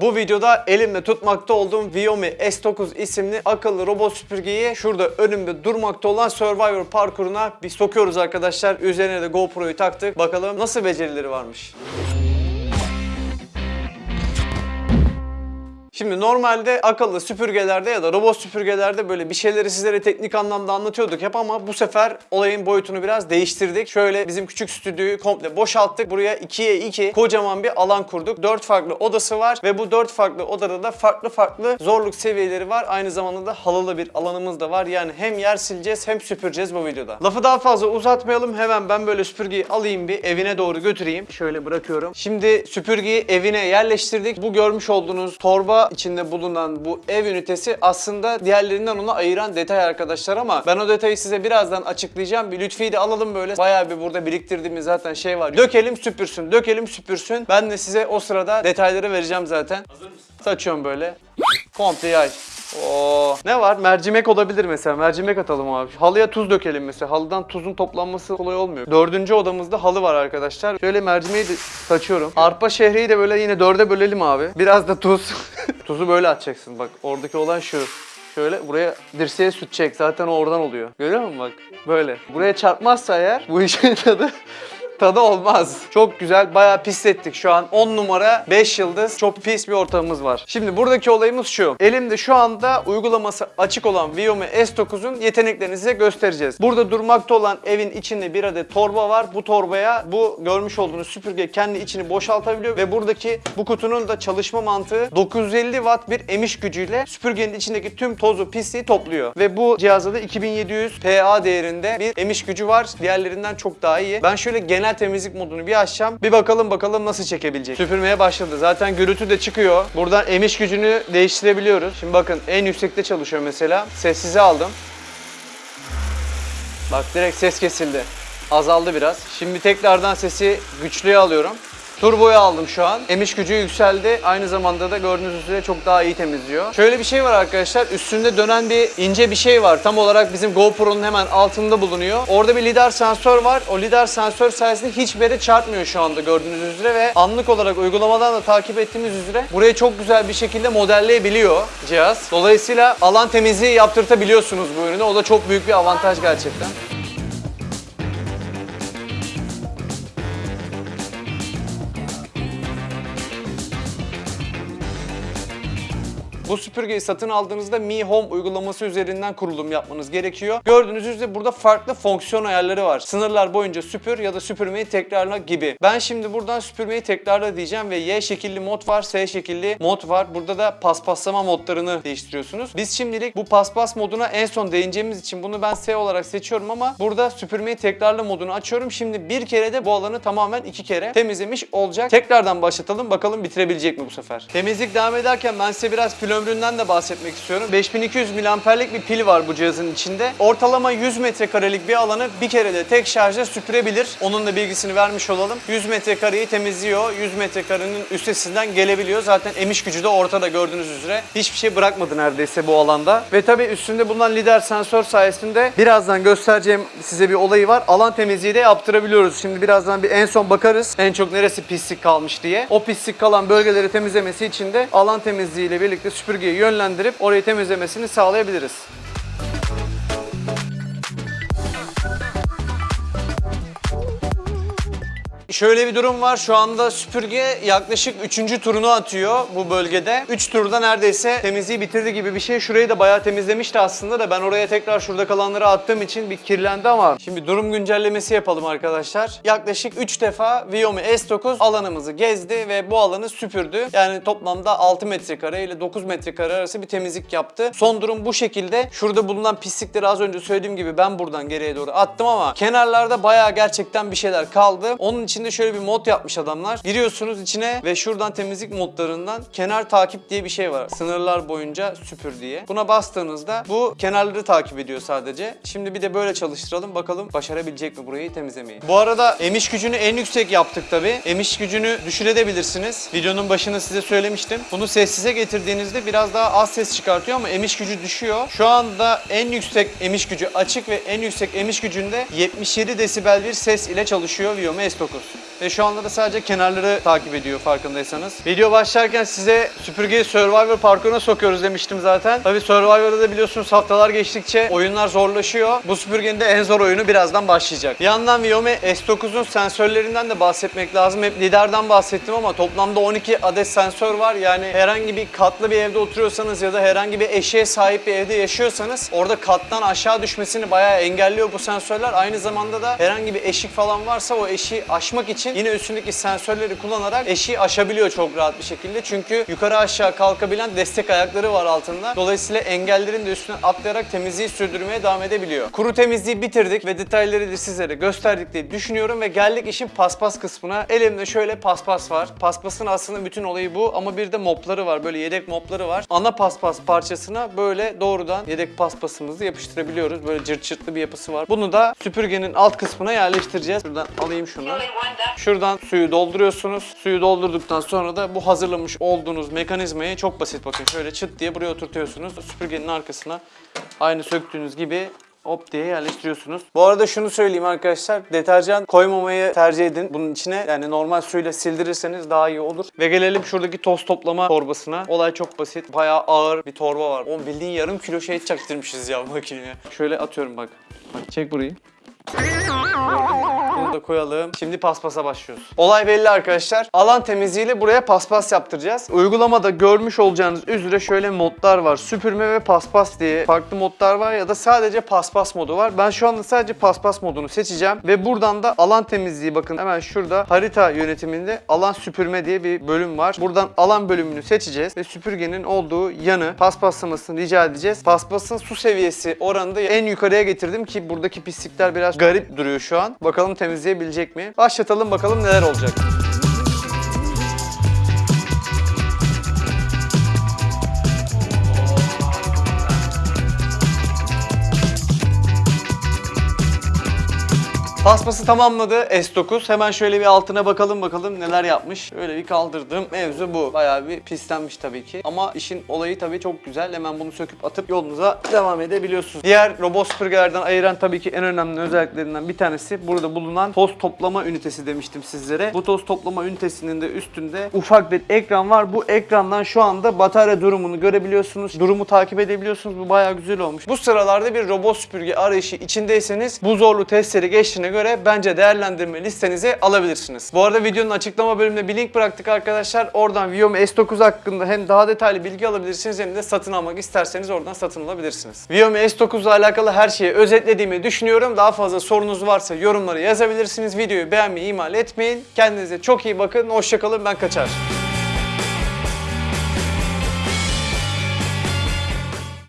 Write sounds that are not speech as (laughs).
Bu videoda elimde tutmakta olduğum Viomi S9 isimli akıllı robot süpürgeyi şurada önümde durmakta olan Survivor parkuruna bir sokuyoruz arkadaşlar. Üzerine de GoPro'yu taktık. Bakalım nasıl becerileri varmış. Şimdi normalde akıllı süpürgelerde ya da robot süpürgelerde böyle bir şeyleri sizlere teknik anlamda anlatıyorduk hep ama bu sefer olayın boyutunu biraz değiştirdik. Şöyle bizim küçük stüdyoyu komple boşalttık. Buraya 2'ye 2 kocaman bir alan kurduk. 4 farklı odası var ve bu 4 farklı odada da farklı farklı zorluk seviyeleri var. Aynı zamanda da halılı bir alanımız da var. Yani hem yer sileceğiz hem süpüreceğiz bu videoda. Lafı daha fazla uzatmayalım. Hemen ben böyle süpürgeyi alayım bir evine doğru götüreyim. Şöyle bırakıyorum. Şimdi süpürgeyi evine yerleştirdik. Bu görmüş olduğunuz torba içinde bulunan bu ev ünitesi aslında diğerlerinden onu ayıran detay arkadaşlar ama ben o detayı size birazdan açıklayacağım. Bir Lütfi'yi de alalım böyle. Bayağı bir burada biriktirdiğimiz zaten şey var. Dökelim süpürsün, dökelim süpürsün. Ben de size o sırada detayları vereceğim zaten. Hazır mısın? Saçıyorum böyle. Komple yay. Oo. Ne var? Mercimek olabilir mesela. Mercimek atalım abi. Halıya tuz dökelim mesela. Halıdan tuzun toplanması kolay olmuyor. Dördüncü odamızda halı var arkadaşlar. Şöyle mercimeği de saçıyorum. Arpa şehriyi de böyle yine dörde bölelim abi. Biraz da tuz. (laughs) Tuzu böyle atacaksın bak. Oradaki olan şu. Şöyle buraya dirseğe sürtecek. Zaten o oradan oluyor. Görüyor musun bak? Böyle. Buraya çarpmazsa eğer bu işin (laughs) tadı tadı olmaz. Çok güzel. Bayağı pislettik şu an. 10 numara 5 yıldız. Çok pis bir ortamımız var. Şimdi buradaki olayımız şu. Elimde şu anda uygulaması açık olan Viomi S9'un yeteneklerini size göstereceğiz. Burada durmakta olan evin içinde bir adet torba var. Bu torbaya bu görmüş olduğunuz süpürge kendi içini boşaltabiliyor ve buradaki bu kutunun da çalışma mantığı 950 watt bir emiş gücüyle süpürgenin içindeki tüm tozu pisliği topluyor. Ve bu cihazda da 2700 PA değerinde bir emiş gücü var. Diğerlerinden çok daha iyi. Ben şöyle genel temizlik modunu bir açacağım. Bir bakalım bakalım nasıl çekebilecek. Süpürmeye başladı. Zaten gürültü de çıkıyor. Buradan emiş gücünü değiştirebiliyoruz. Şimdi bakın en yüksekte çalışıyor mesela. Sessize aldım. Bak direkt ses kesildi. Azaldı biraz. Şimdi tekrardan sesi güçlüye alıyorum. Turbo'yu aldım şu an. Emiş gücü yükseldi. Aynı zamanda da gördüğünüz üzere çok daha iyi temizliyor. Şöyle bir şey var arkadaşlar. Üstünde dönen bir ince bir şey var. Tam olarak bizim GoPro'nun hemen altında bulunuyor. Orada bir lidar sensör var. O lidar sensör sayesinde hiçbir yere çarpmıyor şu anda gördüğünüz üzere ve anlık olarak uygulamadan da takip ettiğimiz üzere burayı çok güzel bir şekilde modelleyebiliyor cihaz. Dolayısıyla alan temizliği yaptırtabiliyorsunuz bu ürünü. O da çok büyük bir avantaj gerçekten. Bu süpürgeyi satın aldığınızda Mi Home uygulaması üzerinden kurulum yapmanız gerekiyor. Gördüğünüz üzere burada farklı fonksiyon ayarları var. Sınırlar boyunca süpür ya da süpürmeyi tekrarla gibi. Ben şimdi buradan süpürmeyi tekrarla diyeceğim ve Y şekilli mod var, S şekilli mod var. Burada da paspaslama modlarını değiştiriyorsunuz. Biz şimdilik bu paspas moduna en son değineceğimiz için bunu ben S olarak seçiyorum ama burada süpürmeyi tekrarla modunu açıyorum. Şimdi bir kere de bu alanı tamamen iki kere temizlemiş olacak. Tekrardan başlatalım bakalım bitirebilecek mi bu sefer. Temizlik devam ederken ben size biraz pil ömründen de bahsetmek istiyorum. 5200 miliamperlik bir pil var bu cihazın içinde. Ortalama 100 metrekarelik bir alanı bir kere de tek şarjla süpürebilir. Onun da bilgisini vermiş olalım. 100 metrekareyi temizliyor. 100 metrekarenin üstesinden gelebiliyor. Zaten emiş gücü de ortada gördüğünüz üzere. Hiçbir şey bırakmadı neredeyse bu alanda. Ve tabii üstünde bulunan lider sensör sayesinde birazdan göstereceğim size bir olayı var. Alan temizliği de yaptırabiliyoruz. Şimdi birazdan bir en son bakarız. En çok neresi pislik kalmış diye. O pislik kalan bölgeleri temizlemesi için de alan temizliği ile birlikte süpürgeyi yönlendirip orayı temizlemesini sağlayabiliriz. Şöyle bir durum var. Şu anda süpürge yaklaşık 3. turunu atıyor bu bölgede. 3 turda neredeyse temizliği bitirdi gibi bir şey. Şurayı da bayağı temizlemişti aslında da ben oraya tekrar şurada kalanları attığım için bir kirlendi ama şimdi durum güncellemesi yapalım arkadaşlar. Yaklaşık 3 defa Viomi S9 alanımızı gezdi ve bu alanı süpürdü. Yani toplamda 6 metrekare ile 9 metrekare arası bir temizlik yaptı. Son durum bu şekilde. Şurada bulunan pislikleri az önce söylediğim gibi ben buradan geriye doğru attım ama kenarlarda bayağı gerçekten bir şeyler kaldı. Onun içinde şöyle bir mod yapmış adamlar. Giriyorsunuz içine ve şuradan temizlik modlarından kenar takip diye bir şey var. Sınırlar boyunca süpür diye. Buna bastığınızda bu kenarları takip ediyor sadece. Şimdi bir de böyle çalıştıralım bakalım başarabilecek mi burayı temizlemeyi. Bu arada emiş gücünü en yüksek yaptık tabi. Emiş gücünü düşürebilirsiniz. Videonun başında size söylemiştim. Bunu sessize getirdiğinizde biraz daha az ses çıkartıyor ama emiş gücü düşüyor. Şu anda en yüksek emiş gücü açık ve en yüksek emiş gücünde 77 desibel bir ses ile çalışıyor Viomi S9. Ve şu anda da sadece kenarları takip ediyor farkındaysanız. Video başlarken size süpürgeyi Survivor parkuruna sokuyoruz demiştim zaten. Tabi Survivor'da da biliyorsunuz haftalar geçtikçe oyunlar zorlaşıyor. Bu süpürgenin de en zor oyunu birazdan başlayacak. Bir yandan Viomi S9'un sensörlerinden de bahsetmek lazım. Hep liderden bahsettim ama toplamda 12 adet sensör var. Yani herhangi bir katlı bir evde oturuyorsanız ya da herhangi bir eşeğe sahip bir evde yaşıyorsanız orada kattan aşağı düşmesini bayağı engelliyor bu sensörler. Aynı zamanda da herhangi bir eşik falan varsa o eşiği aşmak için yine üstündeki sensörleri kullanarak eşiği aşabiliyor çok rahat bir şekilde. Çünkü yukarı aşağı kalkabilen destek ayakları var altında. Dolayısıyla engellerin de üstüne atlayarak temizliği sürdürmeye devam edebiliyor. Kuru temizliği bitirdik ve detayları da sizlere gösterdik diye düşünüyorum ve geldik işin paspas kısmına. Elimde şöyle paspas var. Paspasın aslında bütün olayı bu ama bir de mopları var. Böyle yedek mopları var. Ana paspas parçasına böyle doğrudan yedek paspasımızı yapıştırabiliyoruz. Böyle cırt cırtlı bir yapısı var. Bunu da süpürgenin alt kısmına yerleştireceğiz. Şuradan alayım şunu. Şuradan suyu dolduruyorsunuz. Suyu doldurduktan sonra da bu hazırlamış olduğunuz mekanizmayı çok basit bakın şöyle çıt diye buraya oturtuyorsunuz. Süpürgenin arkasına aynı söktüğünüz gibi hop diye yerleştiriyorsunuz. Bu arada şunu söyleyeyim arkadaşlar. Deterjan koymamayı tercih edin bunun içine. Yani normal suyla sildirirseniz daha iyi olur. Ve gelelim şuradaki toz toplama torbasına. Olay çok basit. Bayağı ağır bir torba var. Oğlum bildiğin yarım kilo şey çaktırmışız ya makineye. Şöyle atıyorum bak. Bak çek burayı. Bunu da koyalım. Şimdi paspasa başlıyoruz. Olay belli arkadaşlar. Alan temizliğiyle buraya paspas yaptıracağız. Uygulamada görmüş olacağınız üzere şöyle modlar var. Süpürme ve paspas diye farklı modlar var ya da sadece paspas modu var. Ben şu anda sadece paspas modunu seçeceğim ve buradan da alan temizliği bakın hemen şurada harita yönetiminde alan süpürme diye bir bölüm var. Buradan alan bölümünü seçeceğiz ve süpürgenin olduğu yanı paspaslamasını rica edeceğiz. Paspasın su seviyesi oranında en yukarıya getirdim ki buradaki pislikler biraz garip duruyor şu an. Bakalım temizleyebilecek mi? Başlatalım bakalım neler olacak. Paspası tamamladı S9. Hemen şöyle bir altına bakalım bakalım neler yapmış. Öyle bir kaldırdım. Mevzu bu. Bayağı bir pislenmiş tabii ki. Ama işin olayı tabii çok güzel. Hemen bunu söküp atıp yolunuza devam edebiliyorsunuz. Diğer robot süpürgelerden ayıran tabii ki en önemli özelliklerinden bir tanesi burada bulunan toz toplama ünitesi demiştim sizlere. Bu toz toplama ünitesinin de üstünde ufak bir ekran var. Bu ekrandan şu anda batarya durumunu görebiliyorsunuz. Durumu takip edebiliyorsunuz. Bu bayağı güzel olmuş. Bu sıralarda bir robot süpürge arayışı içindeyseniz bu zorlu testleri geçtiğine göre bence değerlendirme listenize alabilirsiniz. Bu arada videonun açıklama bölümüne bir link bıraktık arkadaşlar. Oradan Viomi S9 hakkında hem daha detaylı bilgi alabilirsiniz hem de satın almak isterseniz oradan satın alabilirsiniz. Viomi S9 ile alakalı her şeyi özetlediğimi düşünüyorum. Daha fazla sorunuz varsa yorumlara yazabilirsiniz. Videoyu beğenmeyi ihmal etmeyin. Kendinize çok iyi bakın. Hoşçakalın. Ben kaçar.